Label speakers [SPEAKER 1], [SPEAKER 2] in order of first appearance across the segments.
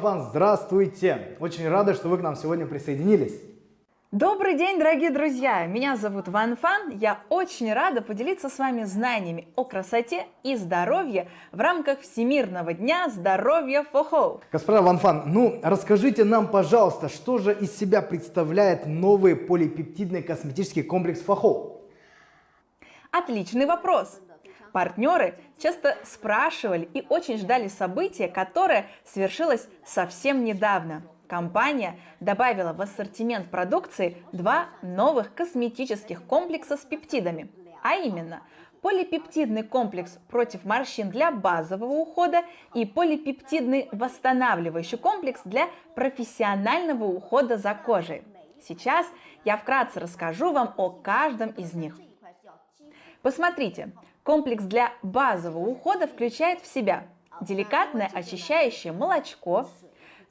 [SPEAKER 1] Ван Фан, здравствуйте! Очень рада, что вы к нам сегодня присоединились.
[SPEAKER 2] Добрый день, дорогие друзья! Меня зовут Ван Фан. Я очень рада поделиться с вами знаниями о красоте и здоровье в рамках Всемирного дня здоровья Фохоу.
[SPEAKER 1] Господа Ван Фан, ну расскажите нам, пожалуйста, что же из себя представляет новый полипептидный косметический комплекс Фохоу?
[SPEAKER 2] Отличный вопрос! Партнеры часто спрашивали и очень ждали события, которое свершилось совсем недавно. Компания добавила в ассортимент продукции два новых косметических комплекса с пептидами, а именно полипептидный комплекс против морщин для базового ухода и полипептидный восстанавливающий комплекс для профессионального ухода за кожей. Сейчас я вкратце расскажу вам о каждом из них. Посмотрите, Комплекс для базового ухода включает в себя деликатное очищающее молочко,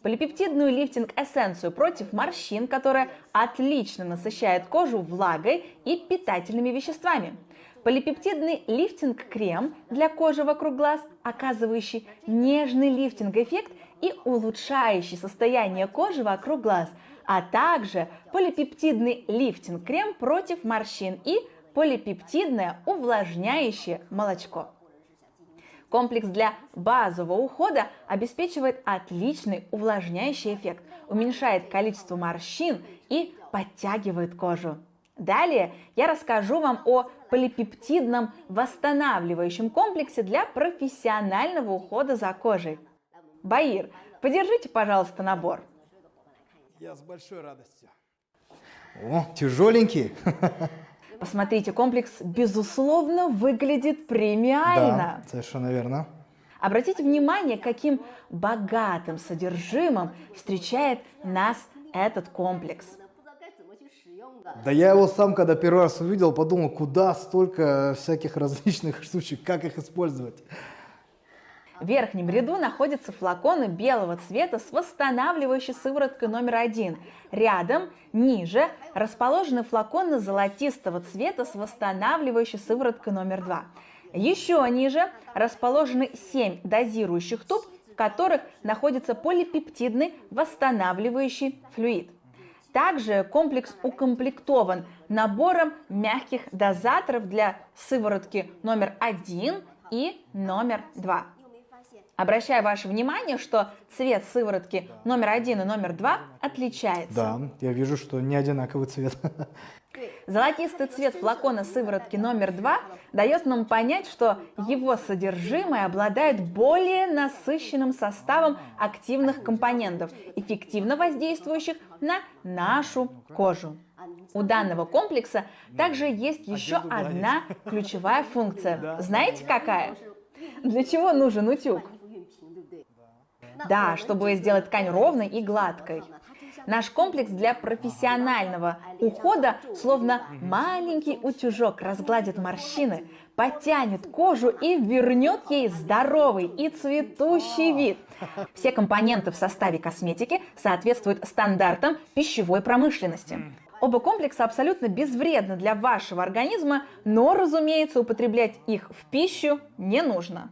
[SPEAKER 2] полипептидную лифтинг-эссенцию против морщин, которая отлично насыщает кожу влагой и питательными веществами, полипептидный лифтинг-крем для кожи вокруг глаз, оказывающий нежный лифтинг-эффект и улучшающий состояние кожи вокруг глаз, а также полипептидный лифтинг-крем против морщин и полипептидное увлажняющее молочко. Комплекс для базового ухода обеспечивает отличный увлажняющий эффект, уменьшает количество морщин и подтягивает кожу. Далее я расскажу вам о полипептидном восстанавливающем комплексе для профессионального ухода за кожей. Баир, подержите, пожалуйста, набор.
[SPEAKER 1] Я с большой радостью. О, тяжеленький.
[SPEAKER 2] Посмотрите, комплекс, безусловно, выглядит премиально.
[SPEAKER 1] Да, совершенно верно.
[SPEAKER 2] Обратите внимание, каким богатым содержимым встречает нас этот комплекс.
[SPEAKER 1] Да я его сам, когда первый раз увидел, подумал, куда столько всяких различных штучек, как их использовать.
[SPEAKER 2] В верхнем ряду находятся флаконы белого цвета с восстанавливающей сывороткой номер один. Рядом, ниже, расположены флаконы золотистого цвета с восстанавливающей сывороткой номер два. Еще ниже расположены 7 дозирующих туб, в которых находится полипептидный восстанавливающий флюид. Также комплекс укомплектован набором мягких дозаторов для сыворотки номер один и номер два. Обращаю ваше внимание, что цвет сыворотки номер один и номер два отличается.
[SPEAKER 1] Да, я вижу, что не одинаковый цвет.
[SPEAKER 2] Золотистый цвет флакона сыворотки номер два дает нам понять, что его содержимое обладает более насыщенным составом активных компонентов, эффективно воздействующих на нашу кожу. У данного комплекса также есть еще одна ключевая функция. Знаете какая? Для чего нужен утюг? Да, чтобы сделать ткань ровной и гладкой. Наш комплекс для профессионального ухода, словно маленький утюжок, разгладит морщины, подтянет кожу и вернет ей здоровый и цветущий вид. Все компоненты в составе косметики соответствуют стандартам пищевой промышленности. Оба комплекса абсолютно безвредны для вашего организма, но, разумеется, употреблять их в пищу не нужно.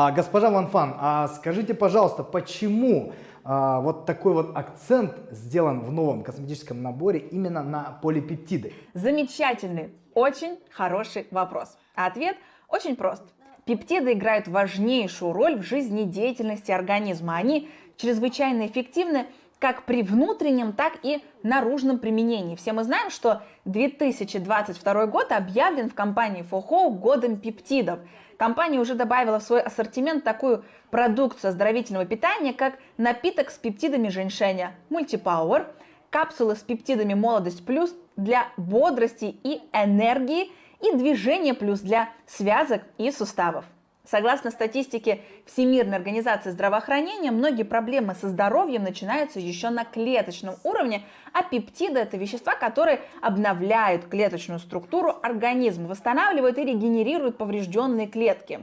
[SPEAKER 1] А, госпожа Ванфан, а скажите, пожалуйста, почему а, вот такой вот акцент сделан в новом косметическом наборе именно на полипептиды?
[SPEAKER 2] Замечательный, очень хороший вопрос. А ответ очень прост. Пептиды играют важнейшую роль в жизнедеятельности организма. Они чрезвычайно эффективны как при внутреннем, так и наружном применении. Все мы знаем, что 2022 год объявлен в компании FOHO годом пептидов. Компания уже добавила в свой ассортимент такую продукцию оздоровительного питания, как напиток с пептидами женьшеня Multipower, капсулы с пептидами Молодость Плюс для бодрости и энергии и движения плюс для связок и суставов. Согласно статистике Всемирной организации здравоохранения, многие проблемы со здоровьем начинаются еще на клеточном уровне, а пептиды – это вещества, которые обновляют клеточную структуру организма, восстанавливают и регенерируют поврежденные клетки.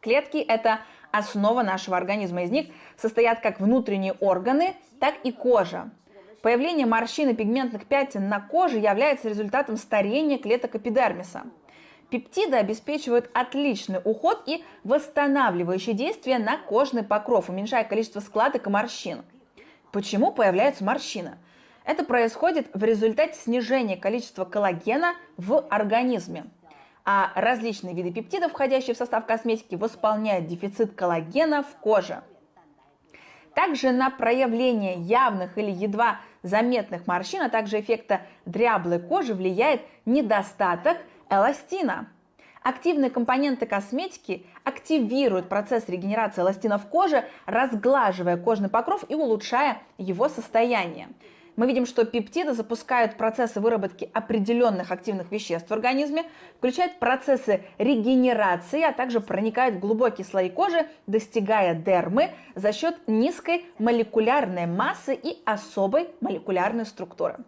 [SPEAKER 2] Клетки – это основа нашего организма. Из них состоят как внутренние органы, так и кожа. Появление морщин и пигментных пятен на коже является результатом старения клеток эпидермиса. Пептиды обеспечивают отличный уход и восстанавливающее действие на кожный покров, уменьшая количество складок и морщин. Почему появляется морщина? Это происходит в результате снижения количества коллагена в организме. А различные виды пептидов, входящие в состав косметики, восполняют дефицит коллагена в коже. Также на проявление явных или едва заметных морщин, а также эффекта дряблой кожи влияет недостаток эластина. Активные компоненты косметики активируют процесс регенерации эластина в коже, разглаживая кожный покров и улучшая его состояние. Мы видим, что пептиды запускают процессы выработки определенных активных веществ в организме, включают процессы регенерации, а также проникают в глубокие слои кожи, достигая дермы за счет низкой молекулярной массы и особой молекулярной структуры.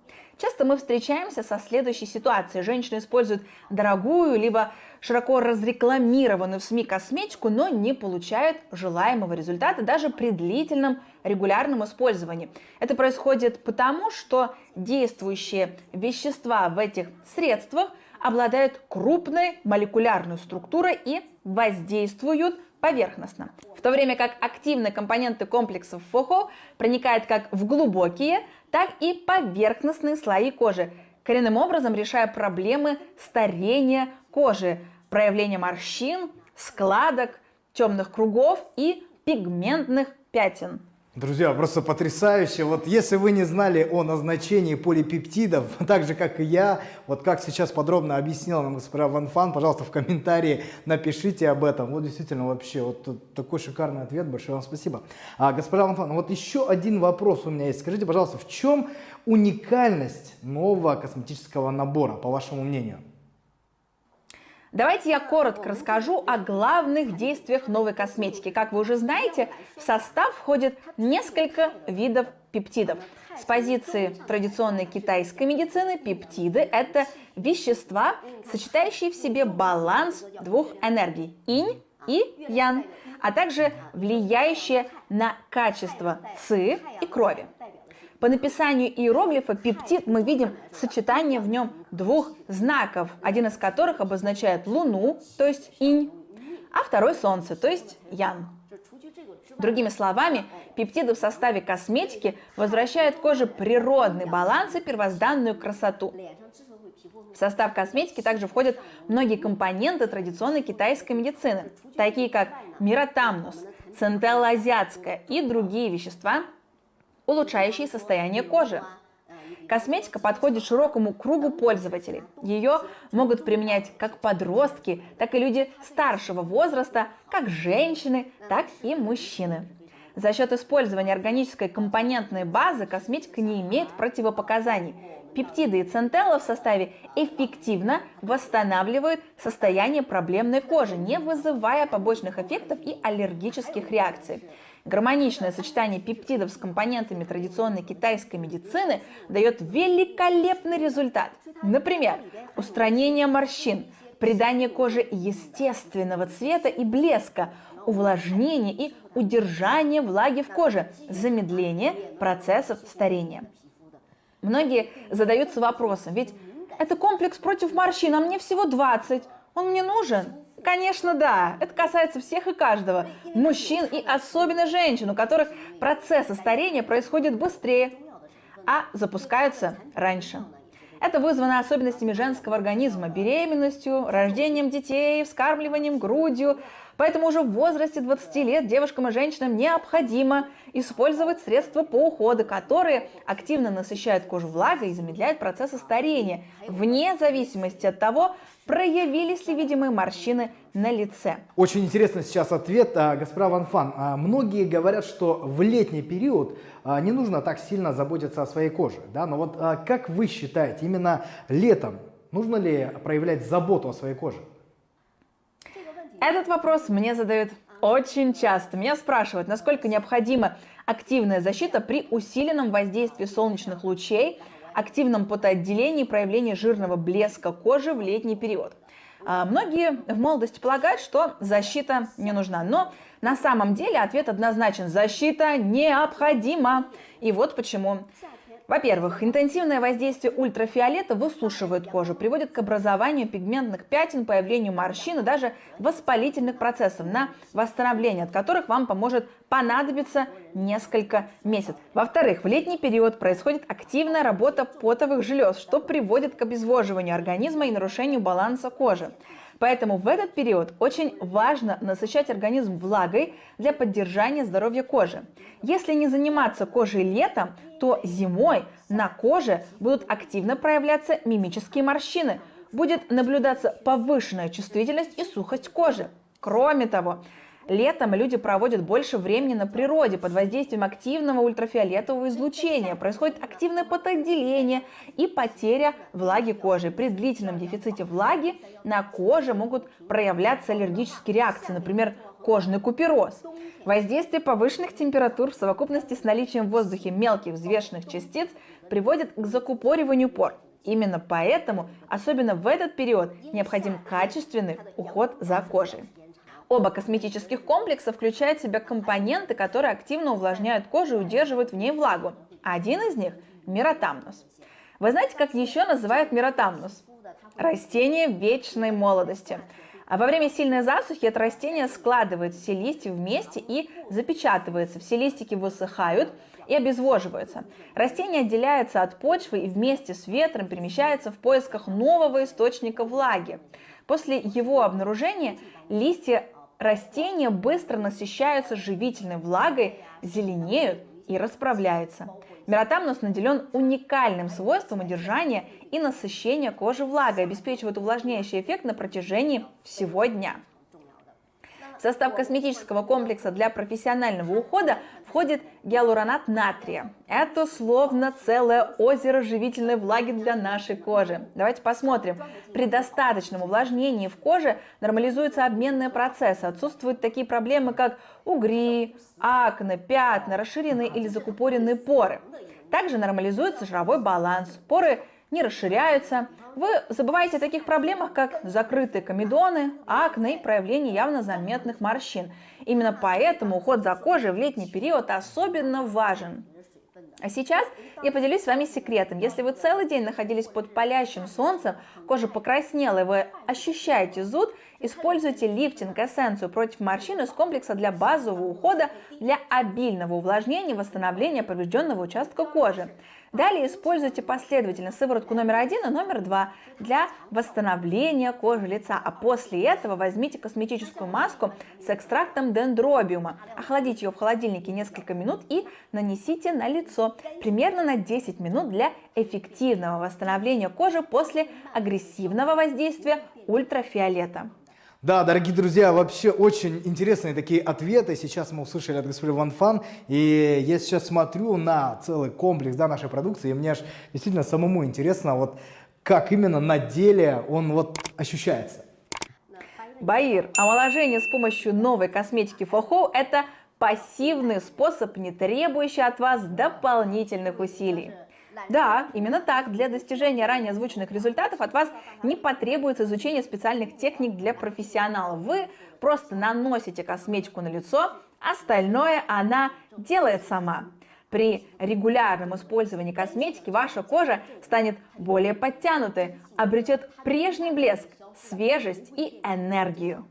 [SPEAKER 2] Часто мы встречаемся со следующей ситуацией. Женщины используют дорогую, либо широко разрекламированную в СМИ косметику, но не получают желаемого результата даже при длительном регулярном использовании. Это происходит потому, что действующие вещества в этих средствах обладают крупной молекулярной структурой и воздействуют поверхностно. В то время как активные компоненты комплексов ФОХО проникают как в глубокие, так и поверхностные слои кожи, коренным образом решая проблемы старения кожи, проявления морщин, складок, темных кругов и пигментных пятен.
[SPEAKER 1] Друзья, просто потрясающе. Вот если вы не знали о назначении полипептидов, так же как и я, вот как сейчас подробно объяснила нам госпожа Ван Фан, пожалуйста, в комментарии напишите об этом. Вот действительно вообще вот такой шикарный ответ, большое вам спасибо. А, госпожа Ван Фан, вот еще один вопрос у меня есть. Скажите, пожалуйста, в чем уникальность нового косметического набора, по вашему мнению?
[SPEAKER 2] Давайте я коротко расскажу о главных действиях новой косметики. Как вы уже знаете, в состав входит несколько видов пептидов. С позиции традиционной китайской медицины пептиды – это вещества, сочетающие в себе баланс двух энергий – инь и ян, а также влияющие на качество ци и крови. По написанию иероглифа пептид мы видим сочетание в нем двух знаков, один из которых обозначает Луну, то есть инь, а второй Солнце, то есть ян. Другими словами, пептиды в составе косметики возвращают коже природный баланс и первозданную красоту. В состав косметики также входят многие компоненты традиционной китайской медицины, такие как миротамнус, центелла азиатская и другие вещества, улучшающие состояние кожи. Косметика подходит широкому кругу пользователей. Ее могут применять как подростки, так и люди старшего возраста, как женщины, так и мужчины. За счет использования органической компонентной базы косметика не имеет противопоказаний. Пептиды и центелла в составе эффективно восстанавливают состояние проблемной кожи, не вызывая побочных эффектов и аллергических реакций. Гармоничное сочетание пептидов с компонентами традиционной китайской медицины дает великолепный результат. Например, устранение морщин, придание коже естественного цвета и блеска, увлажнение и удержание влаги в коже, замедление процессов старения. Многие задаются вопросом, ведь это комплекс против морщин, а мне всего 20, он мне нужен? Конечно, да. Это касается всех и каждого. Мужчин и особенно женщин, у которых процессы старения происходят быстрее, а запускаются раньше. Это вызвано особенностями женского организма, беременностью, рождением детей, вскармливанием грудью. Поэтому уже в возрасте 20 лет девушкам и женщинам необходимо использовать средства по уходу, которые активно насыщают кожу влагой и замедляют процессы старения, вне зависимости от того, проявились ли видимые морщины на лице.
[SPEAKER 1] Очень интересно сейчас ответ а, Ван Фан. А, многие говорят, что в летний период а, не нужно так сильно заботиться о своей коже. Да? Но вот как вы считаете, именно летом нужно ли проявлять заботу о своей коже?
[SPEAKER 2] Этот вопрос мне задают очень часто. Меня спрашивают, насколько необходима активная защита при усиленном воздействии солнечных лучей активном потоотделении и проявлении жирного блеска кожи в летний период. А, многие в молодости полагают, что защита не нужна, но на самом деле ответ однозначен – защита необходима. И вот почему. Во-первых, интенсивное воздействие ультрафиолета высушивает кожу, приводит к образованию пигментных пятен, появлению морщин и даже воспалительных процессов, на восстановление от которых вам поможет понадобиться несколько месяцев. Во-вторых, в летний период происходит активная работа потовых желез, что приводит к обезвоживанию организма и нарушению баланса кожи. Поэтому в этот период очень важно насыщать организм влагой для поддержания здоровья кожи. Если не заниматься кожей летом, то зимой на коже будут активно проявляться мимические морщины, будет наблюдаться повышенная чувствительность и сухость кожи. Кроме того, Летом люди проводят больше времени на природе под воздействием активного ультрафиолетового излучения. Происходит активное потоотделение и потеря влаги кожи. При длительном дефиците влаги на коже могут проявляться аллергические реакции, например, кожный купероз. Воздействие повышенных температур в совокупности с наличием в воздухе мелких взвешенных частиц приводит к закупориванию пор. Именно поэтому, особенно в этот период, необходим качественный уход за кожей. Оба косметических комплекса включают в себя компоненты, которые активно увлажняют кожу и удерживают в ней влагу. Один из них – миротамнус. Вы знаете, как еще называют миротамнус? Растение вечной молодости. А во время сильной засухи это растение складывает все листья вместе и запечатывается. Все листики высыхают и обезвоживаются. Растение отделяется от почвы и вместе с ветром перемещается в поисках нового источника влаги. После его обнаружения листья растения быстро насыщаются живительной влагой, зеленеют и расправляются. Миротамнус наделен уникальным свойством удержания и насыщения кожи влагой, обеспечивает увлажняющий эффект на протяжении всего дня. В состав косметического комплекса для профессионального ухода входит гиалуронат натрия. Это словно целое озеро живительной влаги для нашей кожи. Давайте посмотрим. При достаточном увлажнении в коже нормализуются обменные процессы. Отсутствуют такие проблемы, как угри, акне, пятна, расширенные или закупоренные поры. Также нормализуется жировой баланс. Поры не расширяются. Вы забываете о таких проблемах, как закрытые комедоны, акне и проявление явно заметных морщин. Именно поэтому уход за кожей в летний период особенно важен. А сейчас я поделюсь с вами секретом. Если вы целый день находились под палящим солнцем, кожа покраснела и вы ощущаете зуд, используйте лифтинг эссенцию против морщин из комплекса для базового ухода для обильного увлажнения и восстановления поврежденного участка кожи. Далее используйте последовательно сыворотку номер один и номер два для восстановления кожи лица. А после этого возьмите косметическую маску с экстрактом дендробиума. Охладите ее в холодильнике несколько минут и нанесите на лицо примерно на 10 минут для эффективного восстановления кожи после агрессивного воздействия ультрафиолета.
[SPEAKER 1] Да, дорогие друзья, вообще очень интересные такие ответы сейчас мы услышали от господина Ван Фан. И я сейчас смотрю на целый комплекс да, нашей продукции, и мне аж действительно самому интересно, вот как именно на деле он вот ощущается.
[SPEAKER 2] Баир, омоложение с помощью новой косметики Фохоу – это пассивный способ, не требующий от вас дополнительных усилий. Да, именно так. Для достижения ранее озвученных результатов от вас не потребуется изучение специальных техник для профессионалов. Вы просто наносите косметику на лицо, остальное она делает сама. При регулярном использовании косметики ваша кожа станет более подтянутой, обретет прежний блеск, свежесть и энергию.